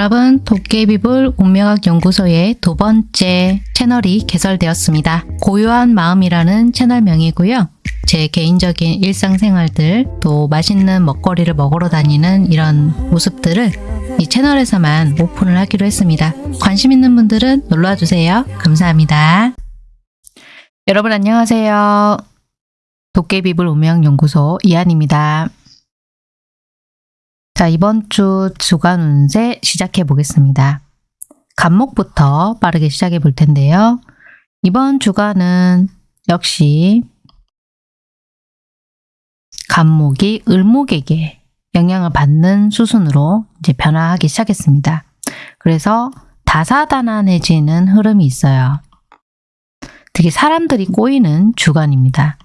여러분 도깨비불 운명학 연구소의 두 번째 채널이 개설되었습니다. 고요한 마음이라는 채널명이고요. 제 개인적인 일상생활들 또 맛있는 먹거리를 먹으러 다니는 이런 모습들을 이 채널에서만 오픈을 하기로 했습니다. 관심 있는 분들은 놀러와 주세요. 감사합니다. 여러분 안녕하세요. 도깨비불 운명연구소 이한입니다. 자, 이번 주 주간 운세 시작해 보겠습니다. 간목부터 빠르게 시작해 볼 텐데요. 이번 주간은 역시 간목이 을목에게 영향을 받는 수순으로 이제 변화하기 시작했습니다. 그래서 다사다난해지는 흐름이 있어요. 되게 사람들이 꼬이는 주간입니다.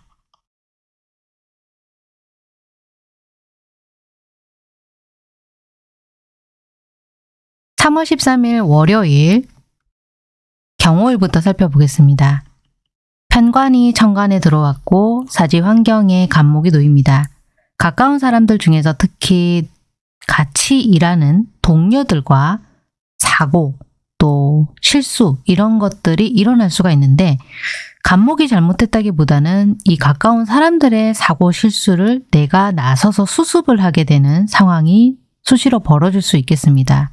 3월 13일 월요일 경호일부터 살펴보겠습니다. 편관이 천간에 들어왔고 사지 환경에 간목이 놓입니다. 가까운 사람들 중에서 특히 같이 일하는 동료들과 사고 또 실수 이런 것들이 일어날 수가 있는데 간목이 잘못했다기보다는 이 가까운 사람들의 사고 실수를 내가 나서서 수습을 하게 되는 상황이 수시로 벌어질 수 있겠습니다.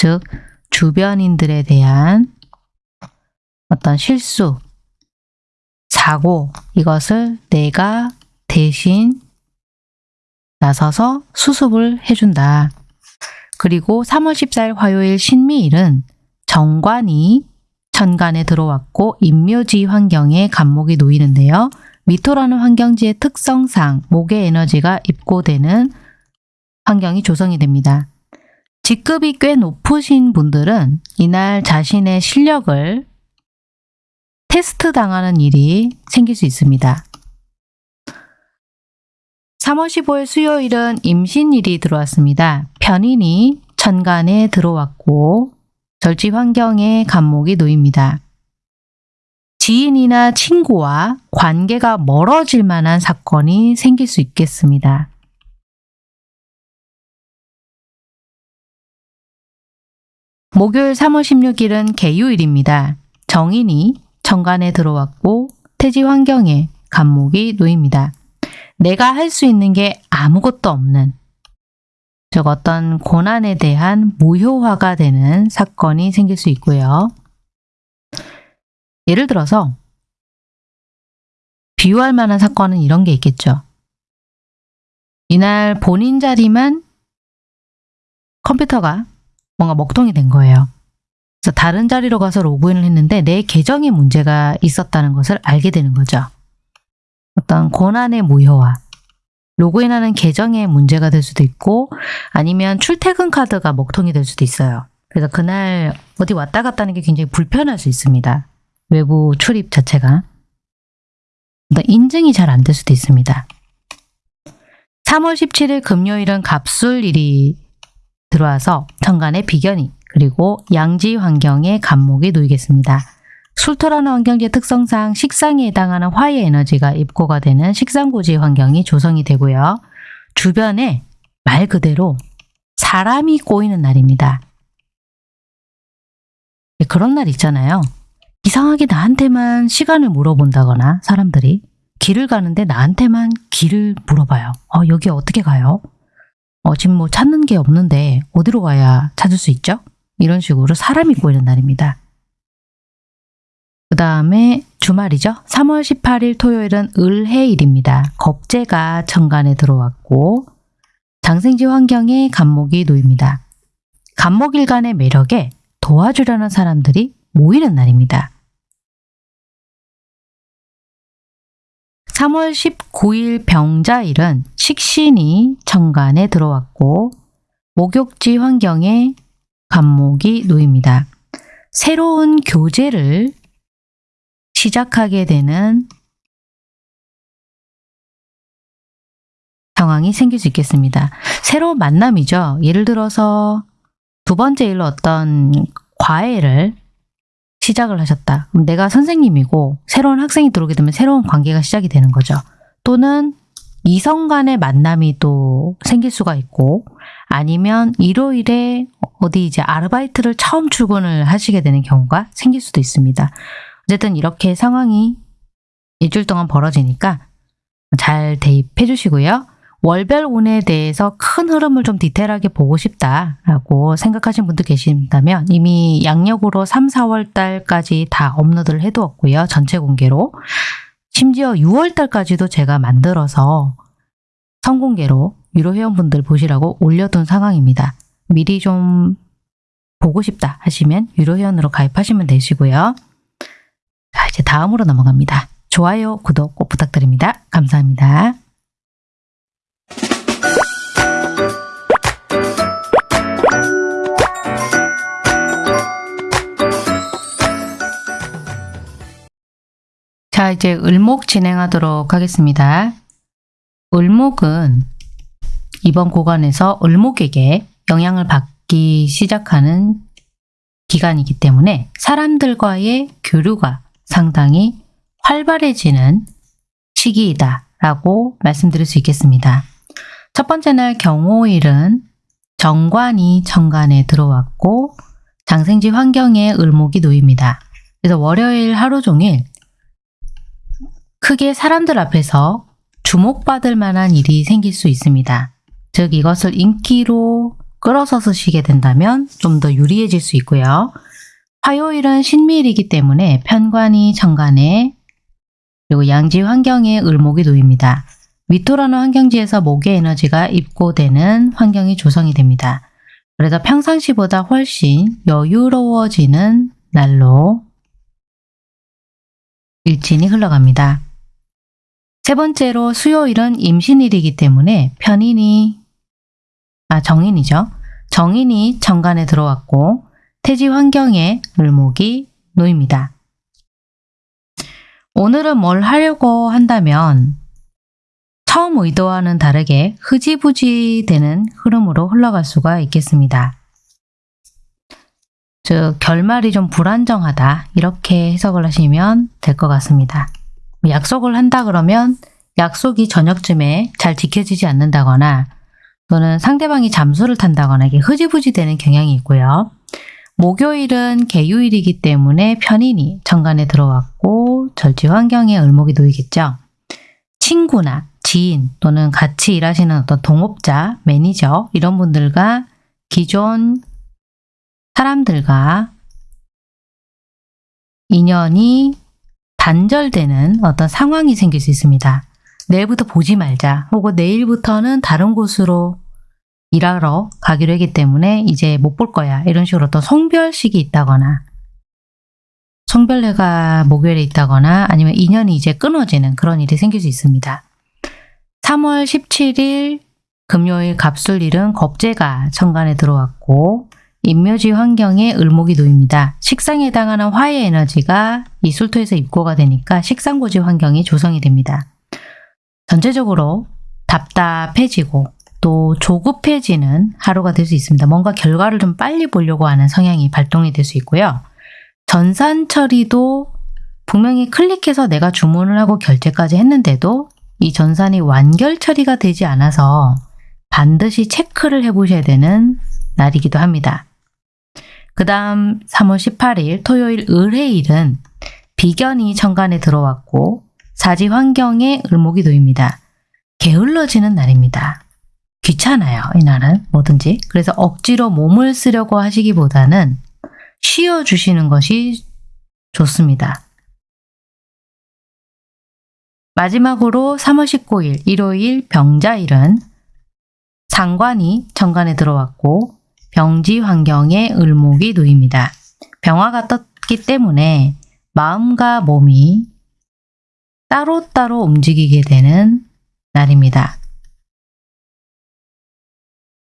즉 주변인들에 대한 어떤 실수, 사고 이것을 내가 대신 나서서 수습을 해준다. 그리고 3월 14일 화요일 신미일은 정관이 천간에 들어왔고 인묘지 환경에 간목이 놓이는데요. 미토라는 환경지의 특성상 목의 에너지가 입고되는 환경이 조성이 됩니다. 직급이 꽤 높으신 분들은 이날 자신의 실력을 테스트 당하는 일이 생길 수 있습니다. 3월 15일 수요일은 임신일이 들어왔습니다. 편인이 천간에 들어왔고 절지 환경에 간목이 놓입니다. 지인이나 친구와 관계가 멀어질 만한 사건이 생길 수 있겠습니다. 목요일 3월 16일은 개유일입니다. 정인이 정관에 들어왔고 태지 환경에 간목이 놓입니다. 내가 할 수 있는 게 아무것도 없는 즉 어떤 고난에 대한 무효화가 되는 사건이 생길 수 있고요. 예를 들어서 비유할 만한 사건은 이런 게 있겠죠. 이날 본인 자리만 컴퓨터가 뭔가 먹통이 된 거예요. 그래서 다른 자리로 가서 로그인을 했는데 내 계정에 문제가 있었다는 것을 알게 되는 거죠. 어떤 고난의 무효화, 로그인하는 계정에 문제가 될 수도 있고 아니면 출퇴근 카드가 먹통이 될 수도 있어요. 그래서 그날 어디 왔다 갔다 하는 게 굉장히 불편할 수 있습니다. 외부 출입 자체가. 인증이 잘 안 될 수도 있습니다. 3월 17일 금요일은 갑술일이 들어와서 천간의 비견이 그리고 양지 환경에 간목이 놓이겠습니다. 술토라는 환경지의 특성상 식상에 해당하는 화의 에너지가 입고가 되는 식상고지 환경이 조성이 되고요. 주변에 말 그대로 사람이 꼬이는 날입니다. 네, 그런 날 있잖아요. 이상하게 나한테만 시간을 물어본다거나 사람들이 길을 가는데 나한테만 길을 물어봐요. 어, 여기 어떻게 가요? 어, 지금 뭐 찾는 게 없는데 어디로 가야 찾을 수 있죠? 이런 식으로 사람이 꼬이는 날입니다. 그 다음에 주말이죠. 3월 18일 토요일은 을해일입니다. 겁재가 천간에 들어왔고 장생지 환경에 간목이 놓입니다. 간목일간의 매력에 도와주려는 사람들이 모이는 날입니다. 3월 19일 병자일은 식신이 천간에 들어왔고 목욕지 환경에 간목이 놓입니다. 새로운 교제를 시작하게 되는 상황이 생길 수 있겠습니다. 새로운 만남이죠. 예를 들어서 두 번째 일로 어떤 과외를 시작을 하셨다. 내가 선생님이고 새로운 학생이 들어오게 되면 새로운 관계가 시작이 되는 거죠. 또는 이성 간의 만남이 또 생길 수가 있고 아니면 일요일에 어디 이제 아르바이트를 처음 출근을 하시게 되는 경우가 생길 수도 있습니다. 어쨌든 이렇게 상황이 일주일 동안 벌어지니까 잘 대입해 주시고요. 월별 운에 대해서 큰 흐름을 좀 디테일하게 보고 싶다라고 생각하신 분들 계신다면 이미 양력으로 3, 4월 달까지 다 업로드를 해두었고요. 전체 공개로. 심지어 6월 달까지도 제가 만들어서 선공개로 유료 회원분들 보시라고 올려둔 상황입니다. 미리 좀 보고 싶다 하시면 유료 회원으로 가입하시면 되시고요. 자, 이제 다음으로 넘어갑니다. 좋아요, 구독 꼭 부탁드립니다. 감사합니다. 자, 이제 을목 진행하도록 하겠습니다. 을목은 이번 구간에서 을목에게 영향을 받기 시작하는 기간이기 때문에 사람들과의 교류가 상당히 활발해지는 시기이다 라고 말씀드릴 수 있겠습니다. 첫 번째 날 경호일은 정관이 천간에 들어왔고 장생지 환경에 을목이 놓입니다. 그래서 월요일 하루 종일 크게 사람들 앞에서 주목받을 만한 일이 생길 수 있습니다. 즉 이것을 인기로 끌어서 쓰시게 된다면 좀 더 유리해질 수 있고요. 화요일은 신미일이기 때문에 편관이 정관에 그리고 양지 환경에 을목이 놓입니다. 위토라는 환경지에서 목의 에너지가 입고되는 환경이 조성이 됩니다. 그래서 평상시보다 훨씬 여유로워지는 날로 일진이 흘러갑니다. 세 번째로 수요일은 임신일이기 때문에 편인이 아 정인이죠. 정인이 정관에 들어왔고 태지 환경에 을목이 놓입니다. 오늘은 뭘 하려고 한다면 처음 의도와는 다르게 흐지부지 되는 흐름으로 흘러갈 수가 있겠습니다. 즉 결말이 좀 불안정하다 이렇게 해석을 하시면 될 것 같습니다. 약속을 한다 그러면 약속이 저녁쯤에 잘 지켜지지 않는다거나 또는 상대방이 잠수를 탄다거나 이게 흐지부지 되는 경향이 있고요. 목요일은 개유일이기 때문에 편인이 정관에 들어왔고 절지 환경에 을목이 놓이겠죠. 친구나 지인 또는 같이 일하시는 어떤 동업자, 매니저 이런 분들과 기존 사람들과 인연이 단절되는 어떤 상황이 생길 수 있습니다. 내일부터 보지 말자 혹은 내일부터는 다른 곳으로 일하러 가기로 했기 때문에 이제 못 볼 거야 이런 식으로 어떤 송별식이 있다거나 송별회가 목요일에 있다거나 아니면 인연이 이제 끊어지는 그런 일이 생길 수 있습니다. 3월 17일 금요일 갑술일은 겁재가 천간에 들어왔고 인묘지 환경에 을목이 놓입니다. 식상에 해당하는 화의 에너지가 이 술토에서 입고가 되니까 식상고지 환경이 조성이 됩니다. 전체적으로 답답해지고 또 조급해지는 하루가 될 수 있습니다. 뭔가 결과를 좀 빨리 보려고 하는 성향이 발동이 될 수 있고요. 전산 처리도 분명히 클릭해서 내가 주문을 하고 결제까지 했는데도 이 전산이 완결 처리가 되지 않아서 반드시 체크를 해보셔야 되는 날이기도 합니다. 그 다음 3월 18일 토요일 을해일은 비견이 천간에 들어왔고 사지 환경에 을목이 놓입니다. 게을러지는 날입니다. 귀찮아요. 이 날은 뭐든지. 그래서 억지로 몸을 쓰려고 하시기보다는 쉬어주시는 것이 좋습니다. 마지막으로 3월 19일 일요일 병자일은 상관이 정관에 들어왔고 병지 환경에 을목이 놓입니다. 병화가 떴기 때문에 마음과 몸이 따로따로 움직이게 되는 날입니다.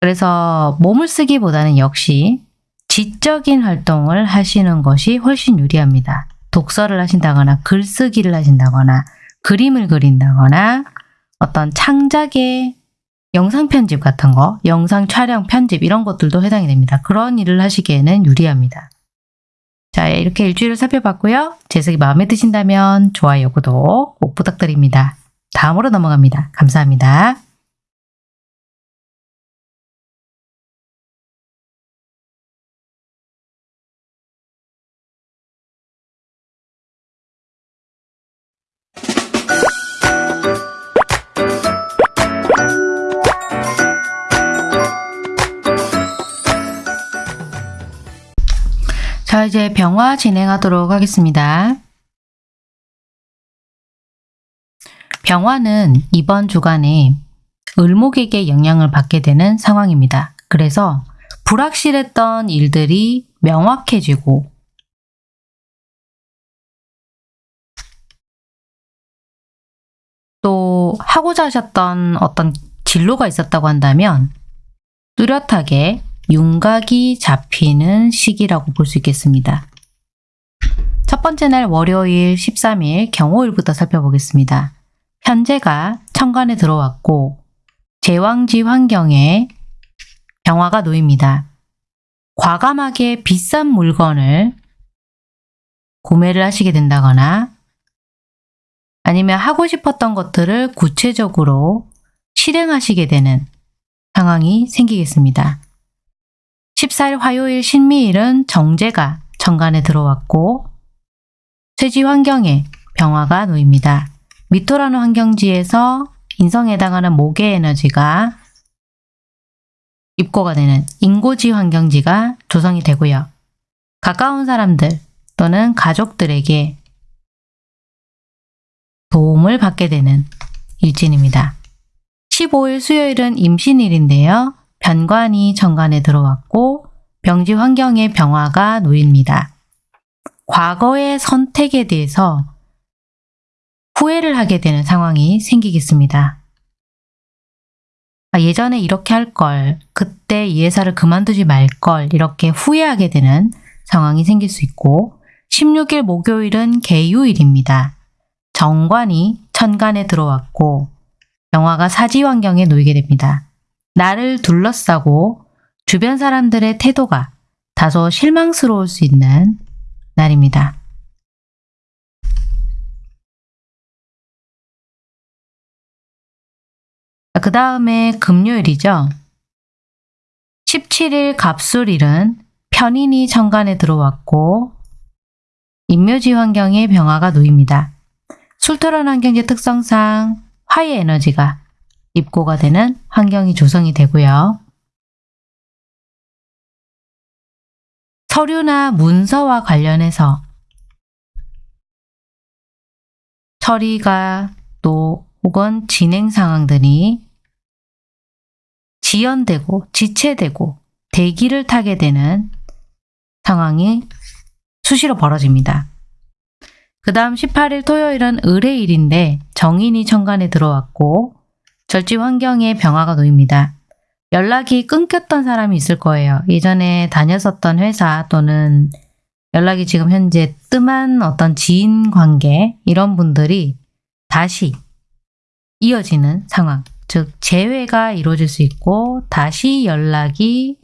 그래서 몸을 쓰기보다는 역시 지적인 활동을 하시는 것이 훨씬 유리합니다. 독서를 하신다거나 글쓰기를 하신다거나 그림을 그린다거나 어떤 창작의 영상 편집 같은 거, 영상 촬영 편집 이런 것들도 해당이 됩니다. 그런 일을 하시기에는 유리합니다. 자, 이렇게 일주일을 살펴봤고요. 제석이 마음에 드신다면 좋아요, 구독 꼭 부탁드립니다. 다음으로 넘어갑니다. 감사합니다. 이제 병화 진행하도록 하겠습니다. 병화는 이번 주간에 을목에게 영향을 받게 되는 상황입니다. 그래서 불확실했던 일들이 명확해지고 또 하고자 하셨던 어떤 진로가 있었다고 한다면 뚜렷하게 윤곽이 잡히는 시기라고 볼 수 있겠습니다. 첫 번째 날 월요일 13일 경호일부터 살펴보겠습니다. 현재가 천간에 들어왔고 제왕지 환경에 병화가 놓입니다. 과감하게 비싼 물건을 구매를 하시게 된다거나 아니면 하고 싶었던 것들을 구체적으로 실행하시게 되는 상황이 생기겠습니다. 14일 화요일 신미일은 정제가 정관에 들어왔고 쇠지 환경에 병화가 놓입니다. 미토라는 환경지에서 인성에 해당하는 목의 에너지가 입고가 되는 인고지 환경지가 조성이 되고요. 가까운 사람들 또는 가족들에게 도움을 받게 되는 일진입니다. 15일 수요일은 임신일인데요. 변관이 정관에 들어왔고 병지 환경에 병화가 놓입니다. 과거의 선택에 대해서 후회를 하게 되는 상황이 생기겠습니다. 아, 예전에 이렇게 할 걸, 그때 이 회사를 그만두지 말 걸, 이렇게 후회하게 되는 상황이 생길 수 있고 16일 목요일은 개유일입니다. 정관이 천간에 들어왔고 병화가 사지 환경에 놓이게 됩니다. 나를 둘러싸고 주변 사람들의 태도가 다소 실망스러울 수 있는 날입니다. 그 다음에 금요일이죠. 17일 갑술일은 편인이 천간에 들어왔고 인묘지 환경에 병화가 놓입니다. 술토란 환경지 특성상 화의 에너지가 입고가 되는 환경이 조성이 되고요. 서류나 문서와 관련해서 처리가 또 혹은 진행 상황들이 지연되고 지체되고 대기를 타게 되는 상황이 수시로 벌어집니다. 그 다음 18일 토요일은 을의일인데 정인이 천간에 들어왔고 절지 환경에 병화가 놓입니다. 연락이 끊겼던 사람이 있을 거예요. 예전에 다녔었던 회사 또는 연락이 지금 현재 뜸한 어떤 지인 관계 이런 분들이 다시 이어지는 상황 즉 재회가 이루어질 수 있고 다시 연락이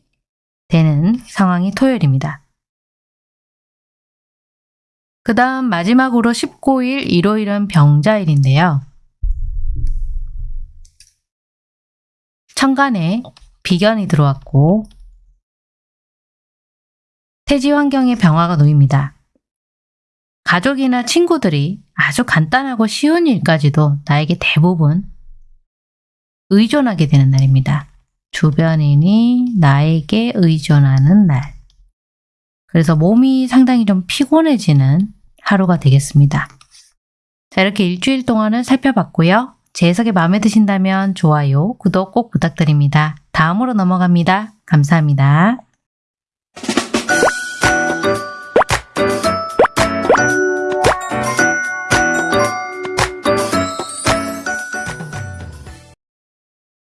되는 상황이 토요일입니다. 그 다음 마지막으로 19일 일요일은 병자일인데요. 천간에 비견이 들어왔고 태지 환경에 병화가 놓입니다. 가족이나 친구들이 아주 간단하고 쉬운 일까지도 나에게 대부분 의존하게 되는 날입니다. 주변인이 나에게 의존하는 날. 그래서 몸이 상당히 좀 피곤해지는 하루가 되겠습니다. 자, 이렇게 일주일 동안은 살펴봤고요. 제 해석이 마음에 드신다면 좋아요, 구독 꼭 부탁드립니다. 다음으로 넘어갑니다. 감사합니다.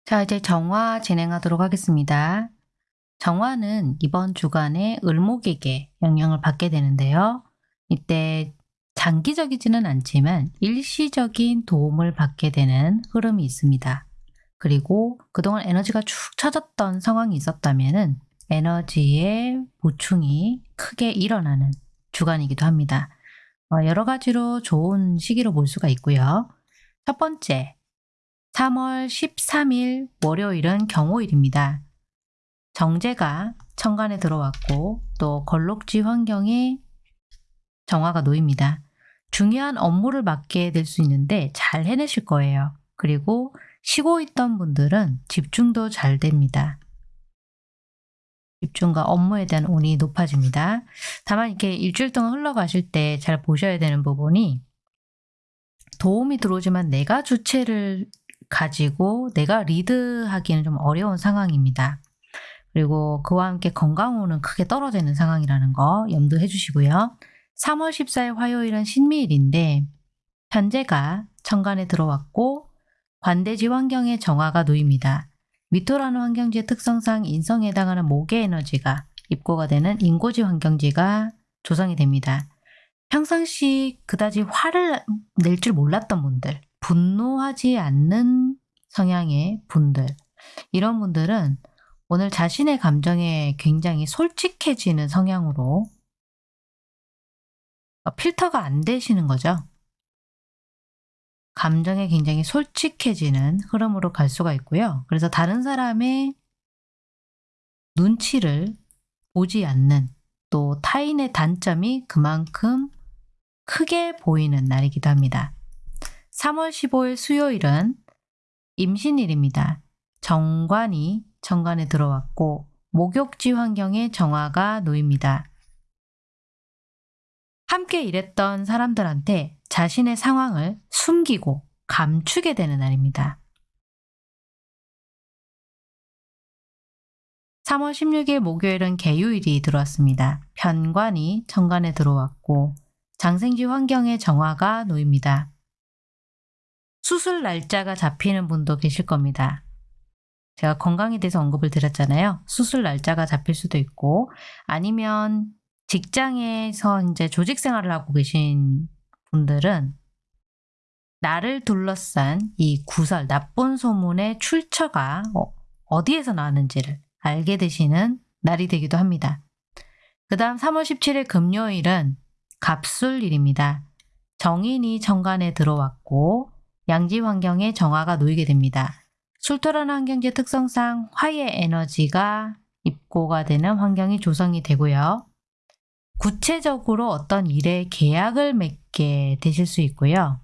자, 이제 정화 진행하도록 하겠습니다. 정화는 이번 주간에 을목에게 영향을 받게 되는데요. 이때 장기적이지는 않지만 일시적인 도움을 받게 되는 흐름이 있습니다. 그리고 그동안 에너지가 축 처졌던 상황이 있었다면 에너지의 보충이 크게 일어나는 주간이기도 합니다. 어, 여러 가지로 좋은 시기로 볼 수가 있고요. 첫 번째, 3월 13일 월요일은 경호일입니다. 정제가 천간에 들어왔고 또 걸록지 환경에 정화가 놓입니다. 중요한 업무를 맡게 될 수 있는데 잘 해내실 거예요. 그리고 쉬고 있던 분들은 집중도 잘 됩니다. 집중과 업무에 대한 운이 높아집니다. 다만 이렇게 일주일 동안 흘러가실 때 잘 보셔야 되는 부분이 도움이 들어오지만 내가 주체를 가지고 내가 리드하기는 좀 어려운 상황입니다. 그리고 그와 함께 건강운은 크게 떨어져 있는 상황이라는 거 염두해 주시고요. 3월 14일 화요일은 신미일인데 현재가 천간에 들어왔고 관대지 환경에 정화가 놓입니다. 미토라는 환경지의 특성상 인성에 해당하는 목의 에너지가 입고가 되는 인고지 환경지가 조성이 됩니다. 평상시 그다지 화를 낼 줄 몰랐던 분들, 분노하지 않는 성향의 분들, 이런 분들은 오늘 자신의 감정에 굉장히 솔직해지는 성향으로 필터가 안 되시는 거죠. 감정에 굉장히 솔직해지는 흐름으로 갈 수가 있고요. 그래서 다른 사람의 눈치를 보지 않는 또 타인의 단점이 그만큼 크게 보이는 날이기도 합니다. 3월 15일 수요일은 임신일입니다. 정관이 정관에 들어왔고 목욕지 환경에 정화가 놓입니다. 함께 일했던 사람들한테 자신의 상황을 숨기고 감추게 되는 날입니다. 3월 16일 목요일은 개유일이 들어왔습니다. 편관이 정관에 들어왔고 장생지 환경에 정화가 놓입니다. 수술 날짜가 잡히는 분도 계실 겁니다. 제가 건강에 대해서 언급을 드렸잖아요. 수술 날짜가 잡힐 수도 있고 아니면 직장에서 이제 조직 생활을 하고 계신 분들은 나를 둘러싼 이 구설, 나쁜 소문의 출처가 어, 디에서 나왔는지를 알게 되시는 날이 되기도 합니다. 그 다음 3월 17일 금요일은 갑술일입니다. 정인이 정관에 들어왔고 양지 환경에 정화가 놓이게 됩니다. 술토라는 환경지 특성상 화의 에너지가 입고가 되는 환경이 조성이 되고요. 구체적으로 어떤 일에 계약을 맺게 되실 수 있고요.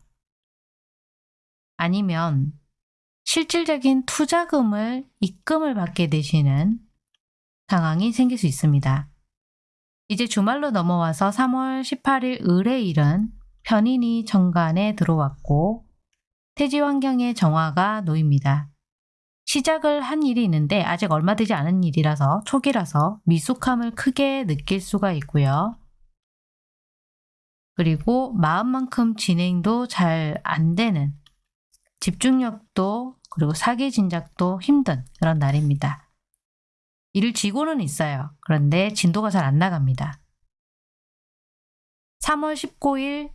아니면 실질적인 투자금을 입금을 받게 되시는 상황이 생길 수 있습니다. 이제 주말로 넘어와서 3월 18일 을의일은 편인이 정관에 들어왔고 태지 환경에 정화가 놓입니다. 시작을 한 일이 있는데 아직 얼마 되지 않은 일이라서 초기라서 미숙함을 크게 느낄 수가 있고요. 그리고 마음만큼 진행도 잘 안 되는 집중력도 그리고 사기 진작도 힘든 그런 날입니다. 일을 쥐고는 있어요. 그런데 진도가 잘 안 나갑니다. 3월 19일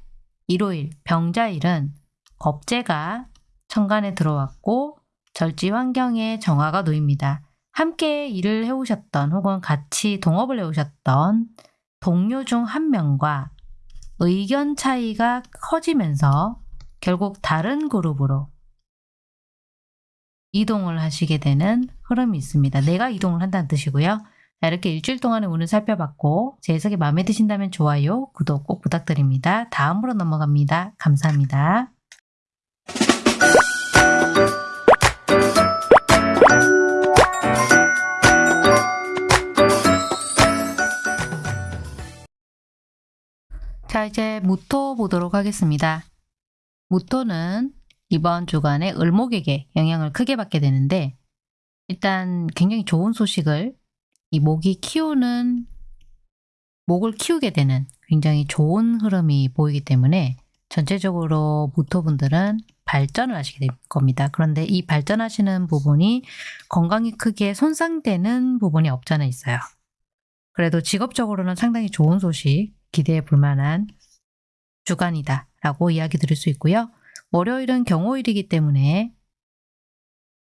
일요일 병자일은 겁재가 천간에 들어왔고 절지 환경에 정화가 놓입니다. 함께 일을 해오셨던 혹은 같이 동업을 해오셨던 동료 중 한 명과 의견 차이가 커지면서 결국 다른 그룹으로 이동을 하시게 되는 흐름이 있습니다. 내가 이동을 한다는 뜻이고요. 자, 이렇게 일주일 동안의 운을 살펴봤고 제 해석이 마음에 드신다면 좋아요, 구독 꼭 부탁드립니다. 다음으로 넘어갑니다. 감사합니다. 자 이제 무토 보도록 하겠습니다. 무토는 이번 주간에 을목에게 영향을 크게 받게 되는데 일단 굉장히 좋은 소식을 이 목이 키우는 목을 키우게 되는 굉장히 좋은 흐름이 보이기 때문에 전체적으로 무토분들은 발전을 하시게 될 겁니다. 그런데 이 발전하시는 부분이 건강이 크게 손상되는 부분이 없잖아 있어요. 그래도 직업적으로는 상당히 좋은 소식 기대해 볼 만한 주간이다 라고 이야기 드릴 수 있고요. 월요일은 경호일이기 때문에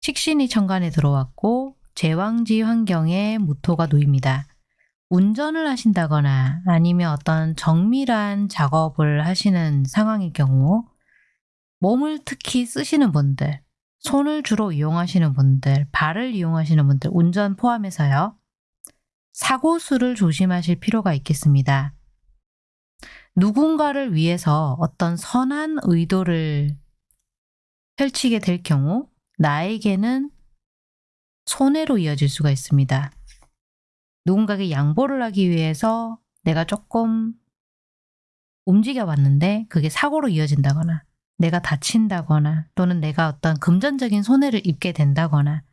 식신이 천간에 들어왔고 제왕지 환경에 무토가 놓입니다. 운전을 하신다거나 아니면 어떤 정밀한 작업을 하시는 상황일 경우 몸을 특히 쓰시는 분들, 손을 주로 이용하시는 분들, 발을 이용하시는 분들, 운전 포함해서요. 사고수를 조심하실 필요가 있겠습니다. 누군가를 위해서 어떤 선한 의도를 펼치게 될 경우 나에게는 손해로 이어질 수가 있습니다. 누군가에게 양보를 하기 위해서 내가 조금 움직여 봤는데 그게 사고로 이어진다거나 내가 다친다거나 또는 내가 어떤 금전적인 손해를 입게 된다거나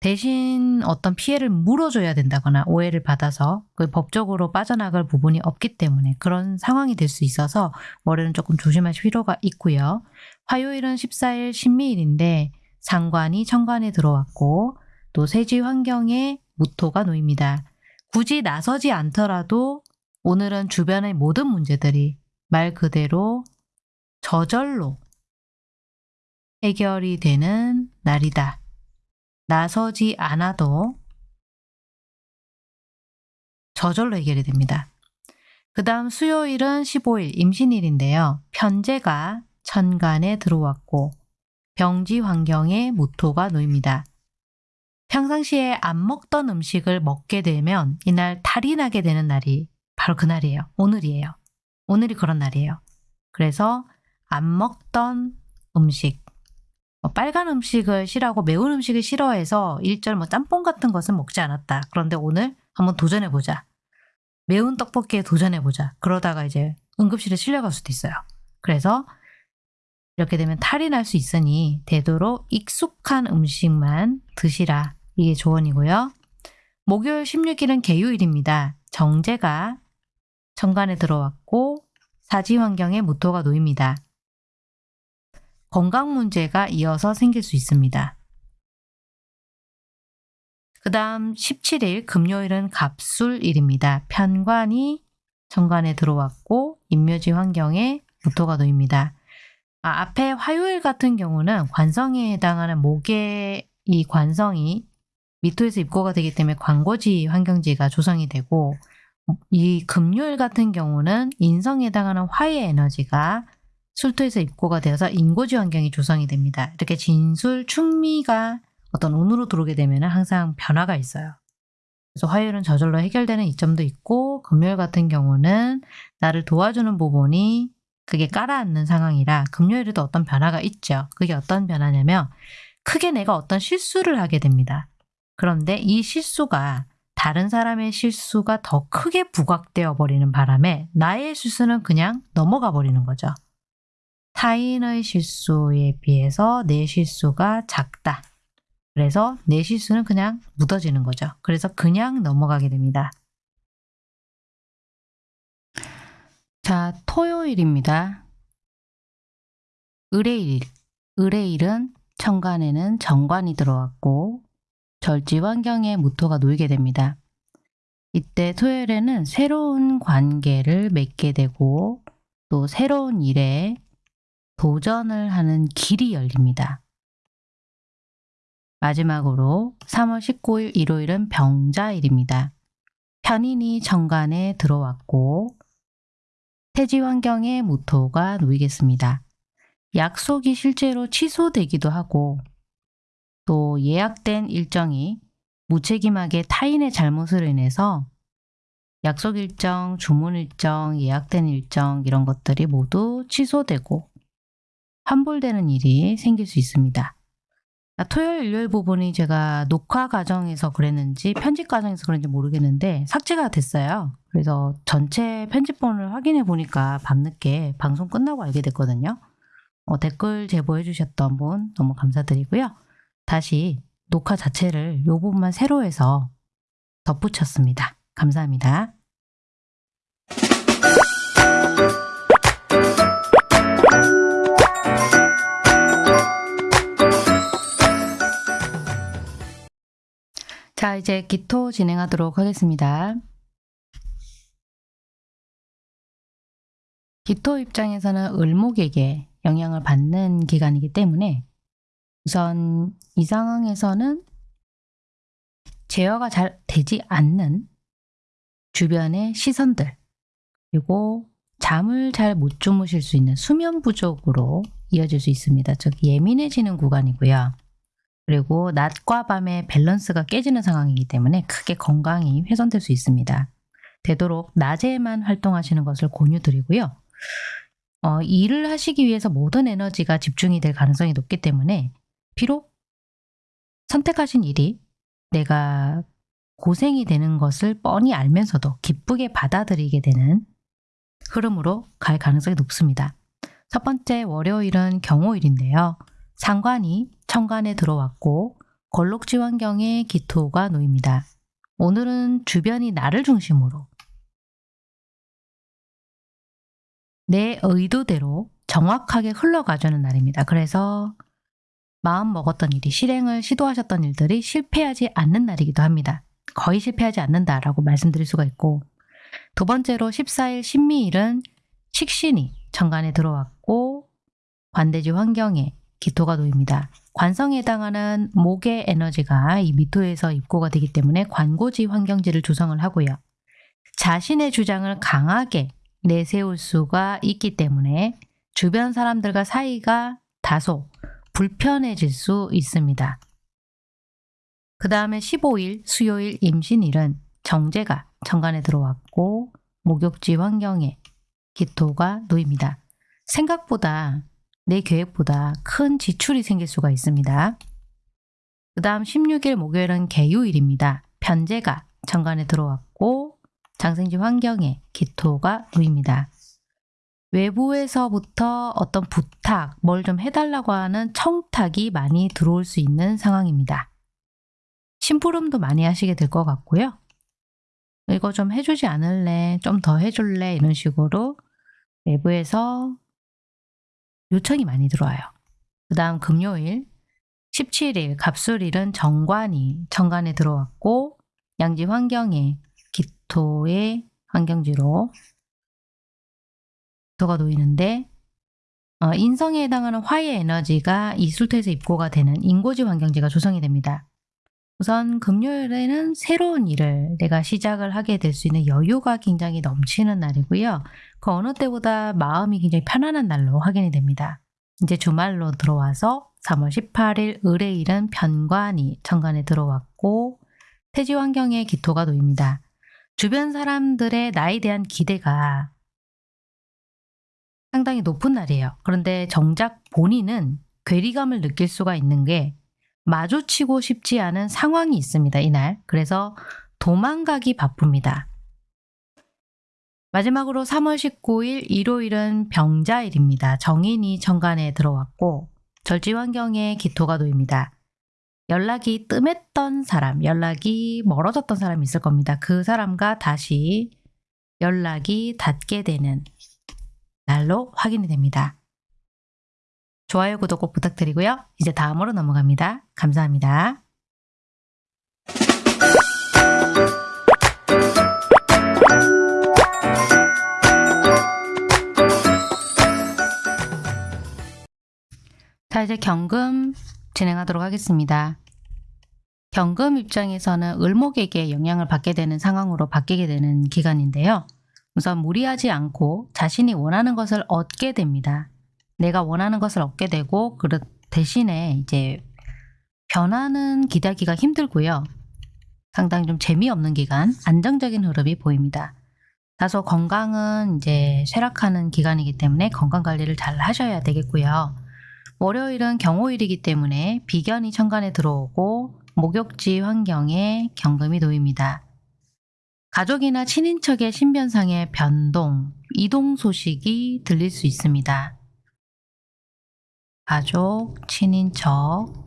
대신 어떤 피해를 물어줘야 된다거나 오해를 받아서 그 법적으로 빠져나갈 부분이 없기 때문에 그런 상황이 될 수 있어서 월요일은 조금 조심하실 필요가 있고요. 화요일은 14일 신미일인데 상관이 천간에 들어왔고 또 세지 환경에 무토가 놓입니다. 굳이 나서지 않더라도 오늘은 주변의 모든 문제들이 말 그대로 저절로 해결이 되는 날이다. 나서지 않아도 저절로 해결이 됩니다. 그 다음 수요일은 15일 임신일인데요. 편제가 천간에 들어왔고 병지 환경에 무토가 놓입니다. 평상시에 안 먹던 음식을 먹게 되면 이날 탈이 나게 되는 날이 바로 그날이에요. 오늘이에요. 오늘이 그런 날이에요. 그래서 안 먹던 음식, 뭐 빨간 음식을 싫어하고 매운 음식을 싫어해서 일절 뭐 짬뽕 같은 것은 먹지 않았다. 그런데 오늘 한번 도전해보자. 매운 떡볶이에 도전해보자. 그러다가 이제 응급실에 실려갈 수도 있어요. 그래서 이렇게 되면 탈이 날 수 있으니 되도록 익숙한 음식만 드시라. 이게 조언이고요. 목요일 16일은 개유일입니다. 정제가 정관에 들어왔고 사지 환경에 무토가 놓입니다. 건강 문제가 이어서 생길 수 있습니다. 그 다음 17일 금요일은 갑술일입니다. 편관이 정관에 들어왔고 인묘지 환경에 무토가 놓입니다. 아, 앞에 화요일 같은 경우는 관성에 해당하는 목의 이 관성이 미토에서 입고가 되기 때문에 광고지 환경지가 조성이 되고 이 금요일 같은 경우는 인성에 해당하는 화의 에너지가 술토에서 입고가 되어서 인고지 환경이 조성이 됩니다. 이렇게 진술, 충미가 어떤 운으로 들어오게 되면 항상 변화가 있어요. 그래서 화요일은 저절로 해결되는 이점도 있고 금요일 같은 경우는 나를 도와주는 부분이 그게 깔아앉는 상황이라 금요일에도 어떤 변화가 있죠. 그게 어떤 변화냐면 크게 내가 어떤 실수를 하게 됩니다. 그런데 이 실수가 다른 사람의 실수가 더 크게 부각되어 버리는 바람에 나의 실수는 그냥 넘어가 버리는 거죠. 타인의 실수에 비해서 내 실수가 작다. 그래서 내 실수는 그냥 묻어지는 거죠. 그래서 그냥 넘어가게 됩니다. 자, 토요일입니다. 의뢰일. 의뢰일은 천간에는 정관이 들어왔고 절지 환경에 무토가 놓이게 됩니다. 이때 토요일에는 새로운 관계를 맺게 되고 또 새로운 일에 도전을 하는 길이 열립니다. 마지막으로 3월 19일 일요일은 병자일입니다. 편인이 정관에 들어왔고 태지 환경에 무토가 놓이겠습니다. 약속이 실제로 취소되기도 하고 또 예약된 일정이 무책임하게 타인의 잘못으로 인해서 약속 일정, 주문 일정, 예약된 일정 이런 것들이 모두 취소되고 환불되는 일이 생길 수 있습니다. 아, 토요일, 일요일 부분이 제가 녹화 과정에서 그랬는지 편집 과정에서 그런지 모르겠는데 삭제가 됐어요. 그래서 전체 편집본을 확인해 보니까 밤늦게 방송 끝나고 알게 됐거든요. 어, 댓글 제보해 주셨던 분 너무 감사드리고요. 다시 녹화 자체를 이 부분만 새로 해서 덧붙였습니다. 감사합니다. 자, 이제 기토 진행하도록 하겠습니다. 기토 입장에서는 을목에게 영향을 받는 기간이기 때문에 우선 이 상황에서는 제어가 잘 되지 않는 주변의 시선들 그리고 잠을 잘 못 주무실 수 있는 수면 부족으로 이어질 수 있습니다. 즉 예민해지는 구간이고요. 그리고 낮과 밤의 밸런스가 깨지는 상황이기 때문에 크게 건강이 훼손될 수 있습니다. 되도록 낮에만 활동하시는 것을 권유드리고요. 어, 일을 하시기 위해서 모든 에너지가 집중이 될 가능성이 높기 때문에 비록 선택하신 일이 내가 고생이 되는 것을 뻔히 알면서도 기쁘게 받아들이게 되는 흐름으로 갈 가능성이 높습니다. 첫 번째 월요일은 경호일인데요. 상관이 천간에 들어왔고 걸록지 환경에 기토가 놓입니다. 오늘은 주변이 나를 중심으로 내 의도대로 정확하게 흘러가주는 날입니다. 그래서 마음 먹었던 일이 실행을 시도하셨던 일들이 실패하지 않는 날이기도 합니다. 거의 실패하지 않는다라고 말씀드릴 수가 있고 두 번째로 14일 신미일은 식신이 천간에 들어왔고 관대지 환경에 기토가 놓입니다. 관성에 해당하는 목의 에너지가 이 미토에서 입고가 되기 때문에 관고지 환경지를 조성을 하고요. 자신의 주장을 강하게 내세울 수가 있기 때문에 주변 사람들과 사이가 다소 불편해질 수 있습니다. 그 다음에 15일 수요일 임신일은 정제가 천간에 들어왔고 목욕지 환경에 기토가 놓입니다. 생각보다 내 계획보다 큰 지출이 생길 수가 있습니다. 그 다음 16일 목요일은 개유일입니다. 편제가 천간에 들어왔고 장생지 환경에 기토가 놓입니다. 외부에서부터 어떤 부탁, 뭘 좀 해달라고 하는 청탁이 많이 들어올 수 있는 상황입니다. 심부름도 많이 하시게 될 것 같고요. 이거 좀 해주지 않을래? 좀 더 해줄래? 이런 식으로 외부에서 요청이 많이 들어와요. 그 다음 금요일 17일 갑술일은 정관이 정관에 들어왔고 양지 환경에 기토의 환경지로 기토가 놓이는데 어, 인성에 해당하는 화의 에너지가 이 술토에서 입고가 되는 인고지 환경지가 조성이 됩니다. 우선 금요일에는 새로운 일을 내가 시작을 하게 될 수 있는 여유가 굉장히 넘치는 날이고요. 그 어느 때보다 마음이 굉장히 편안한 날로 확인이 됩니다. 이제 주말로 들어와서 3월 18일 의뢰일은 편관이 천간에 들어왔고 태지 환경에 기토가 놓입니다. 주변 사람들의 나에 대한 기대가 상당히 높은 날이에요. 그런데 정작 본인은 괴리감을 느낄 수가 있는 게 마주치고 싶지 않은 상황이 있습니다. 이날. 그래서 도망가기 바쁩니다. 마지막으로 3월 19일 일요일은 병자일입니다. 정인이 천간에 들어왔고 절지 환경에 기토가 놓입니다. 연락이 뜸했던 사람, 연락이 멀어졌던 사람이 있을 겁니다. 그 사람과 다시 연락이 닿게 되는 날로 확인이 됩니다. 좋아요, 구독 꼭 부탁드리고요. 이제 다음으로 넘어갑니다. 감사합니다. 자, 이제 경금 진행하도록 하겠습니다. 경금 입장에서는 을목에게 영향을 받게 되는 상황으로 바뀌게 되는 기간인데요. 우선 무리하지 않고 자신이 원하는 것을 얻게 됩니다. 내가 원하는 것을 얻게 되고 그 대신에 이제 변화는 기대하기가 힘들고요. 상당히 좀 재미없는 기간, 안정적인 흐름이 보입니다. 다소 건강은 이제 쇠락하는 기간이기 때문에 건강 관리를 잘 하셔야 되겠고요. 월요일은 경호일이기 때문에 비견이 천간에 들어오고 목욕지 환경에 경금이 놓입니다. 가족이나 친인척의 신변상의 변동, 이동 소식이 들릴 수 있습니다. 가족, 친인척,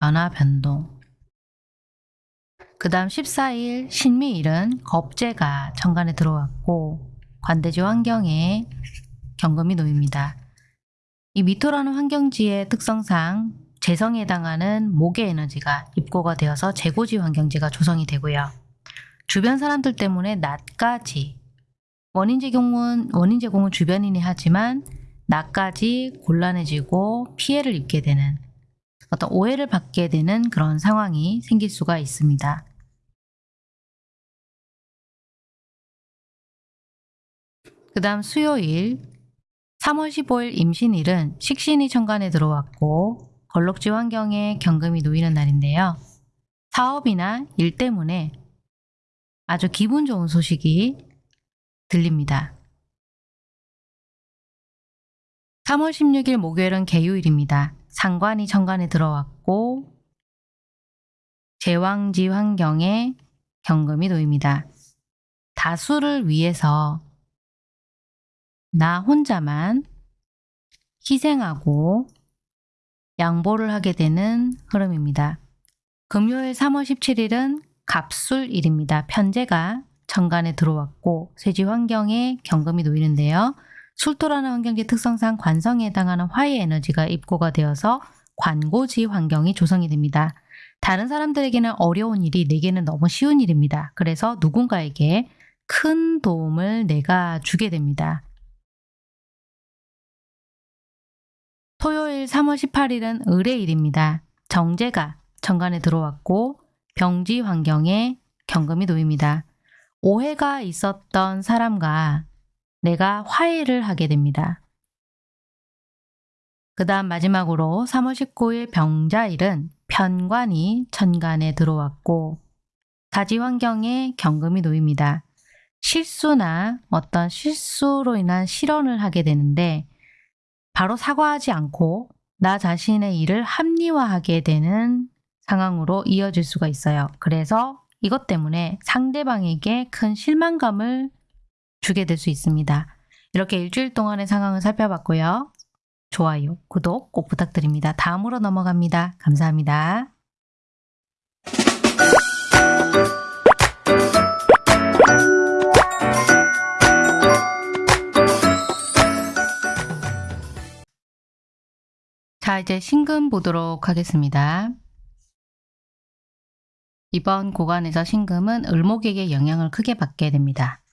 변화 변동 그 다음 14일 신미일은 겁재가 천간에 들어왔고 관대지 환경에 경금이 놓입니다. 이 미토라는 환경지의 특성상 재성에 해당하는 목의 에너지가 입고가 되어서 재고지 환경지가 조성이 되고요. 주변 사람들 때문에 낮까지 원인 제공은 원인 제공은 주변인이 하지만 나까지 곤란해지고 피해를 입게 되는 어떤 오해를 받게 되는 그런 상황이 생길 수가 있습니다. 그 다음 수요일 3월 15일 임신일은 식신이 천간에 들어왔고 걸럭지 환경에 경금이 놓이는 날인데요. 사업이나 일 때문에 아주 기분 좋은 소식이 들립니다. 3월 16일 목요일은 개요일입니다. 상관이 천간에 들어왔고 제왕지 환경에 경금이 놓입니다. 다수를 위해서 나 혼자만 희생하고 양보를 하게 되는 흐름입니다. 금요일 3월 17일은 갑술일입니다. 편제가 천간에 들어왔고 세지 환경에 경금이 놓이는데요. 술토라는 환경지 특성상 관성에 해당하는 화의 에너지가 입고가 되어서 관고지 환경이 조성이 됩니다. 다른 사람들에게는 어려운 일이 내게는 너무 쉬운 일입니다. 그래서 누군가에게 큰 도움을 내가 주게 됩니다. 토요일 3월 18일은 을의일입니다. 정제가 정관에 들어왔고 병지 환경에 경금이 놓입니다. 오해가 있었던 사람과 내가 화해를 하게 됩니다. 그 다음 마지막으로 3월 19일 병자일은 편관이 천간에 들어왔고 가지 환경에 경금이 놓입니다. 실수나 어떤 실수로 인한 실언을 하게 되는데 바로 사과하지 않고 나 자신의 일을 합리화하게 되는 상황으로 이어질 수가 있어요. 그래서 이것 때문에 상대방에게 큰 실망감을 주게 될 수 있습니다. 이렇게 일주일 동안의 상황을 살펴봤고요. 좋아요, 구독 꼭 부탁드립니다. 다음으로 넘어갑니다. 감사합니다. 자, 이제 신금 보도록 하겠습니다. 이번 구간에서 신금은 을목에게 영향을 크게 받게 됩니다.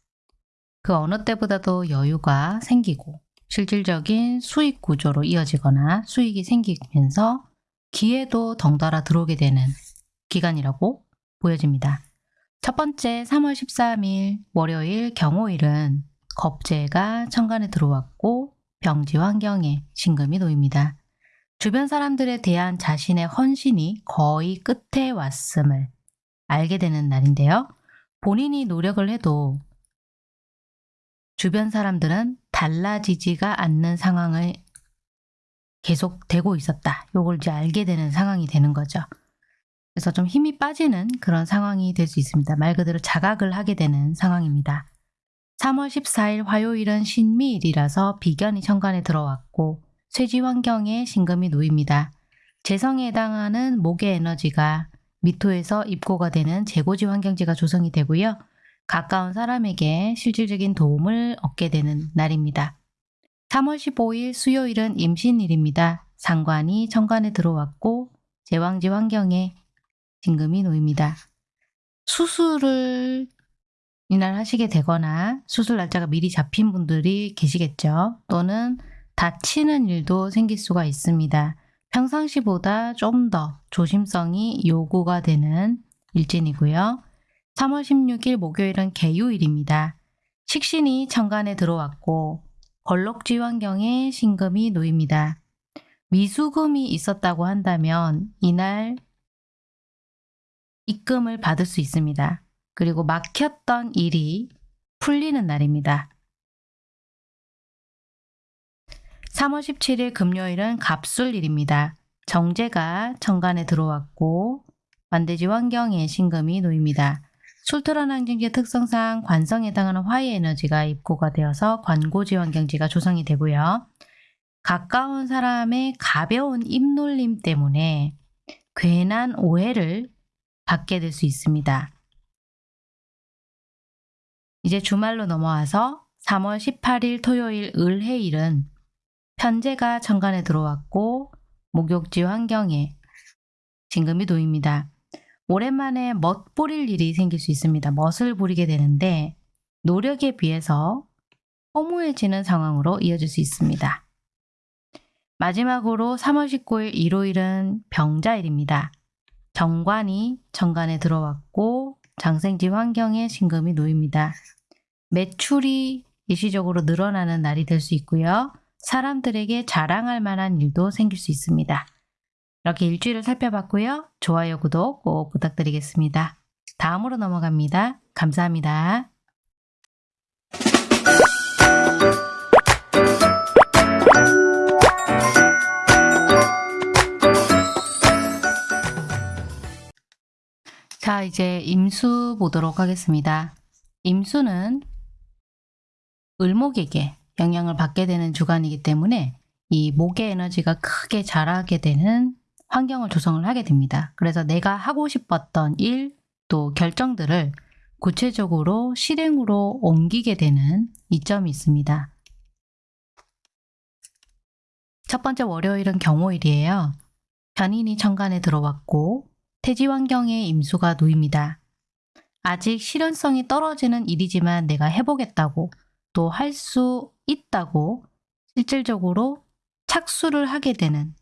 그 어느 때보다도 여유가 생기고 실질적인 수익 구조로 이어지거나 수익이 생기면서 기회도 덩달아 들어오게 되는 기간이라고 보여집니다. 첫 번째 3월 13일 월요일 경호일은 겁재가 천간에 들어왔고 병지 환경에 신금이 놓입니다. 주변 사람들에 대한 자신의 헌신이 거의 끝에 왔음을 알게 되는 날인데요. 본인이 노력을 해도 주변 사람들은 달라지지가 않는 상황을 계속 되고 있었다. 요걸 이제 알게 되는 상황이 되는 거죠. 그래서 좀 힘이 빠지는 그런 상황이 될 수 있습니다. 말 그대로 자각을 하게 되는 상황입니다. 3월 14일 화요일은 신미일이라서 비견이 천간에 들어왔고 쇠지 환경에 신금이 놓입니다. 재성에 해당하는 목의 에너지가 미토에서 입고가 되는 재고지 환경지가 조성이 되고요. 가까운 사람에게 실질적인 도움을 얻게 되는 날입니다. 3월 15일 수요일은 임신일입니다. 상관이 천간에 들어왔고 제왕지 환경에 진금이 놓입니다. 수술을 이날 하시게 되거나 수술 날짜가 미리 잡힌 분들이 계시겠죠. 또는 다치는 일도 생길 수가 있습니다. 평상시보다 좀 더 조심성이 요구가 되는 일진이고요. 3월 16일 목요일은 개유일입니다. 식신이 천간에 들어왔고 걸럭지 환경에 신금이 놓입니다. 미수금이 있었다고 한다면 이날 입금을 받을 수 있습니다. 그리고 막혔던 일이 풀리는 날입니다. 3월 17일 금요일은 갑술일입니다. 정제가 천간에 들어왔고 만대지 환경에 신금이 놓입니다. 술토란 환경지의 특성상 관성에 해당하는 화의 에너지가 입고가 되어서 관고지 환경지가 조성이 되고요. 가까운 사람의 가벼운 입놀림 때문에 괜한 오해를 받게 될 수 있습니다. 이제 주말로 넘어와서 3월 18일 토요일 을해일은 편제가 천간에 들어왔고 목욕지 환경에 진금이 놓입니다. 오랜만에 멋 부릴 일이 생길 수 있습니다. 멋을 부리게 되는데 노력에 비해서 허무해지는 상황으로 이어질 수 있습니다. 마지막으로 3월 19일 일요일은 병자일입니다. 정관이 정관에 들어왔고 장생지 환경에 신금이 놓입니다. 매출이 일시적으로 늘어나는 날이 될 수 있고요. 사람들에게 자랑할 만한 일도 생길 수 있습니다. 이렇게 일주일을 살펴봤고요. 좋아요, 구독 꼭 부탁드리겠습니다. 다음으로 넘어갑니다. 감사합니다. 자, 이제 임수 보도록 하겠습니다. 임수는 을목에게 영향을 받게 되는 주간이기 때문에 이 목의 에너지가 크게 자라게 되는 환경을 조성을 하게 됩니다. 그래서 내가 하고 싶었던 일, 또 결정들을 구체적으로 실행으로 옮기게 되는 이점이 있습니다. 첫 번째 월요일은 경호일이에요. 변인이 천간에 들어왔고 태지 환경에 임수가 놓입니다. 아직 실현성이 떨어지는 일이지만 내가 해보겠다고 또 할 수 있다고 실질적으로 착수를 하게 되는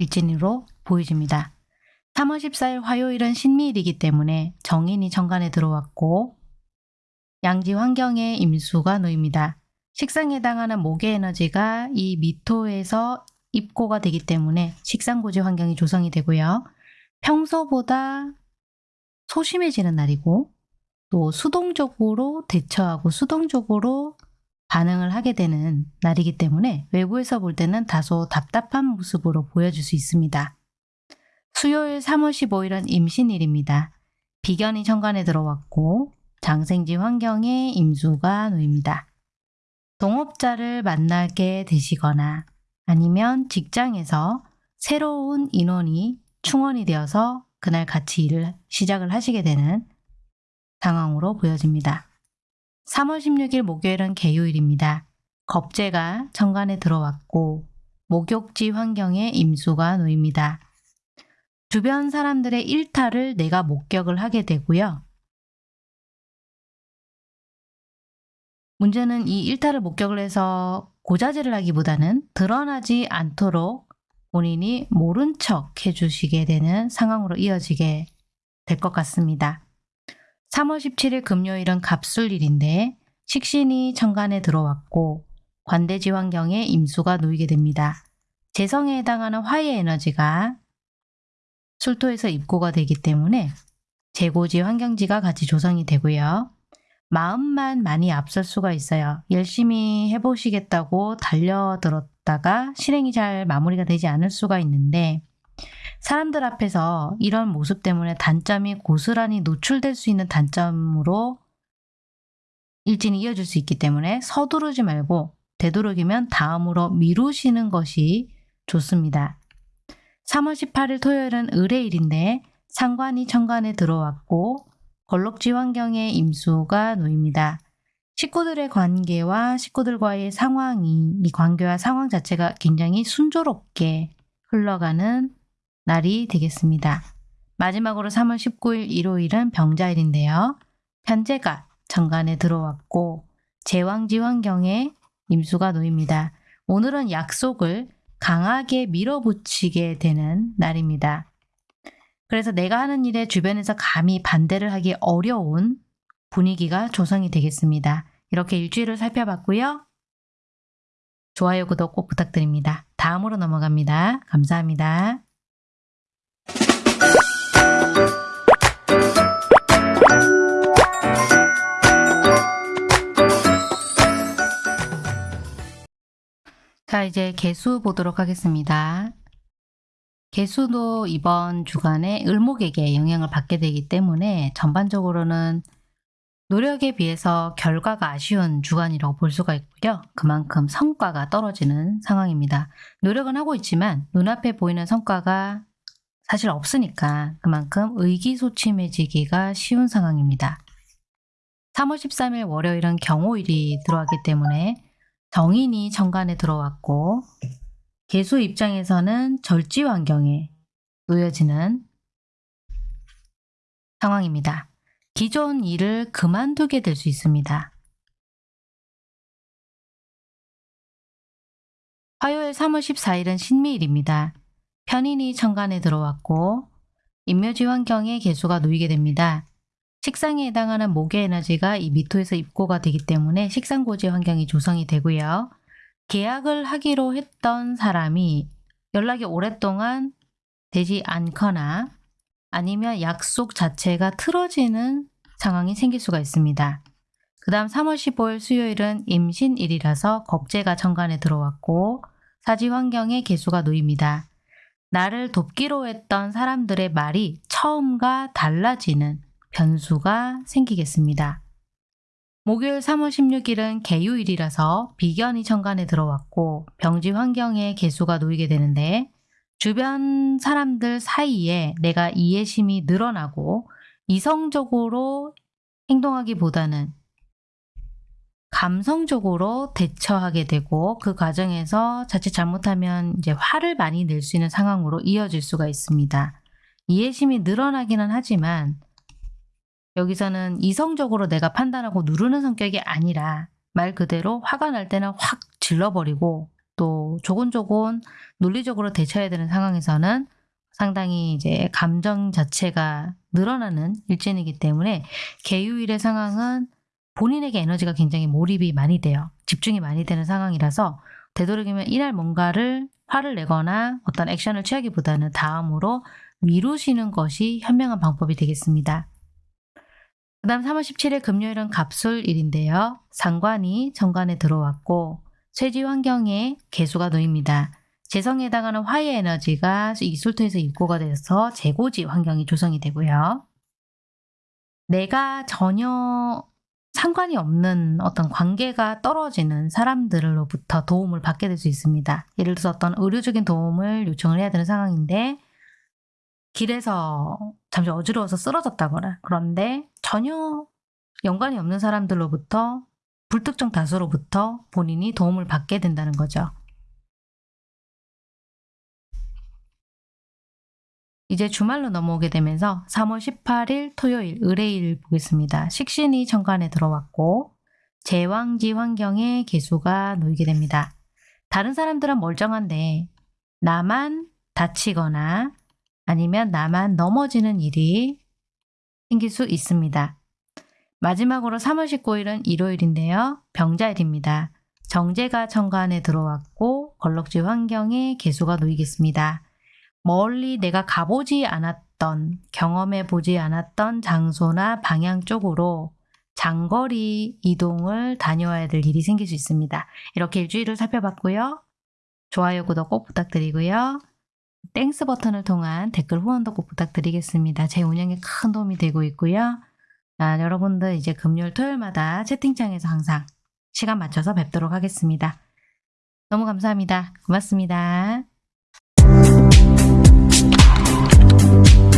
일진으로 보여집니다. 3월 14일 화요일은 신미일이기 때문에 정인이 천간에 들어왔고 양지 환경에 임수가 놓입니다. 식상에 해당하는 목의 에너지가 이 미토에서 입고가 되기 때문에 식상고지 환경이 조성이 되고요. 평소보다 소심해지는 날이고 또 수동적으로 대처하고 수동적으로 반응을 하게 되는 날이기 때문에 외부에서 볼 때는 다소 답답한 모습으로 보여질 수 있습니다. 수요일 3월 15일은 임신일입니다. 비견이 천간에 들어왔고 장생지 환경에 임수가 놓입니다. 동업자를 만나게 되시거나 아니면 직장에서 새로운 인원이 충원이 되어서 그날 같이 일을 시작을 하시게 되는 상황으로 보여집니다. 3월 16일 목요일은 개요일입니다. 겁재가 천간에 들어왔고 목욕지 환경에 임수가 놓입니다. 주변 사람들의 일탈을 내가 목격을 하게 되고요. 문제는 이 일탈을 목격을 해서 고자질을 하기보다는 드러나지 않도록 본인이 모른 척 해주시게 되는 상황으로 이어지게 될 것 같습니다. 3월 17일 금요일은 갑술일인데 식신이 천간에 들어왔고 관대지 환경에 임수가 놓이게 됩니다. 재성에 해당하는 화의 에너지가 술토에서 입고가 되기 때문에 재고지 환경지가 같이 조성이 되고요. 마음만 많이 앞설 수가 있어요. 열심히 해보시겠다고 달려들었다가 실행이 잘 마무리가 되지 않을 수가 있는데 사람들 앞에서 이런 모습 때문에 단점이 고스란히 노출될 수 있는 단점으로 일진이 이어질 수 있기 때문에 서두르지 말고 되도록이면 다음으로 미루시는 것이 좋습니다. 3월 18일 토요일은 의뢰일인데 상관이 천간에 들어왔고 걸럭지 환경에 임수가 놓입니다. 식구들의 관계와 식구들과의 상황이 이 관계와 상황 자체가 굉장히 순조롭게 흘러가는 날이 되겠습니다. 마지막으로 3월 19일 일요일은 병자일인데요. 편제가 정관에 들어왔고 제왕지 환경에 임수가 놓입니다. 오늘은 약속을 강하게 밀어붙이게 되는 날입니다. 그래서 내가 하는 일에 주변에서 감히 반대를 하기 어려운 분위기가 조성이 되겠습니다. 이렇게 일주일을 살펴봤고요. 좋아요, 구독 꼭 부탁드립니다. 다음으로 넘어갑니다. 감사합니다. 자, 이제 개수 보도록 하겠습니다. 개수도 이번 주간에 을목에게 영향을 받게 되기 때문에 전반적으로는 노력에 비해서 결과가 아쉬운 주간이라고 볼 수가 있고요. 그만큼 성과가 떨어지는 상황입니다. 노력은 하고 있지만 눈앞에 보이는 성과가 사실 없으니까 그만큼 의기소침해지기가 쉬운 상황입니다. 3월 13일 월요일은 경호일이 들어왔기 때문에 정인이 정관에 들어왔고 개수 입장에서는 절지 환경에 놓여지는 상황입니다. 기존 일을 그만두게 될 수 있습니다. 화요일 3월 14일은 신미일입니다. 편인이 천간에 들어왔고 인묘지 환경에 개수가 놓이게 됩니다. 식상에 해당하는 목의 에너지가 이 미토에서 입고가 되기 때문에 식상고지 환경이 조성이 되고요. 계약을 하기로 했던 사람이 연락이 오랫동안 되지 않거나 아니면 약속 자체가 틀어지는 상황이 생길 수가 있습니다. 그 다음 3월 15일 수요일은 임신일이라서 겁재가 정관에 들어왔고 사지 환경에 개수가 놓입니다. 나를 돕기로 했던 사람들의 말이 처음과 달라지는 변수가 생기겠습니다. 목요일 3월 16일은 개유일이라서 비견이 천간에 들어왔고 병지 환경에 개수가 놓이게 되는데 주변 사람들 사이에 내가 이해심이 늘어나고 이성적으로 행동하기보다는 감성적으로 대처하게 되고 그 과정에서 자칫 잘못하면 이제 화를 많이 낼 수 있는 상황으로 이어질 수가 있습니다. 이해심이 늘어나기는 하지만 여기서는 이성적으로 내가 판단하고 누르는 성격이 아니라 말 그대로 화가 날 때는 확 질러버리고 또 조곤조곤 논리적으로 대처해야 되는 상황에서는 상당히 이제 감정 자체가 늘어나는 일진이기 때문에 개유일의 상황은 본인에게 에너지가 굉장히 몰입이 많이 돼요. 집중이 많이 되는 상황이라서 되도록이면 이날 뭔가를 화를 내거나 어떤 액션을 취하기보다는 다음으로 미루시는 것이 현명한 방법이 되겠습니다. 그 다음 3월 17일 금요일은 갑술일인데요. 상관이 정관에 들어왔고 쇠지 환경에 개수가 놓입니다. 재성에 해당하는 화의 에너지가 이 술토에서 입고가 돼서 재고지 환경이 조성이 되고요. 내가 전혀 상관이 없는 어떤 관계가 떨어지는 사람들로부터 도움을 받게 될 수 있습니다. 예를 들어서 어떤 의료적인 도움을 요청을 해야 되는 상황인데 길에서 잠시 어지러워서 쓰러졌다거나 그런데 전혀 연관이 없는 사람들로부터 불특정 다수로부터 본인이 도움을 받게 된다는 거죠. 이제 주말로 넘어오게 되면서 3월 18일 토요일 의뢰일 보겠습니다. 식신이 정관에 들어왔고 제왕지 환경에 개수가 놓이게 됩니다. 다른 사람들은 멀쩡한데 나만 다치거나 아니면 나만 넘어지는 일이 생길 수 있습니다. 마지막으로 3월 19일은 일요일인데요. 병자일입니다. 정제가 천간에 들어왔고 걸럭지 환경에 개수가 놓이겠습니다. 멀리 내가 가보지 않았던 경험해 보지 않았던 장소나 방향 쪽으로 장거리 이동을 다녀와야 될 일이 생길 수 있습니다. 이렇게 일주일을 살펴봤고요. 좋아요, 구독 꼭 부탁드리고요. Thanks 버튼을 통한 댓글 후원도 꼭 부탁드리겠습니다. 제 운영에 큰 도움이 되고 있고요. 아, 여러분들 이제 금요일 토요일마다 채팅창에서 항상 시간 맞춰서 뵙도록 하겠습니다. 너무 감사합니다. 고맙습니다. Thank you.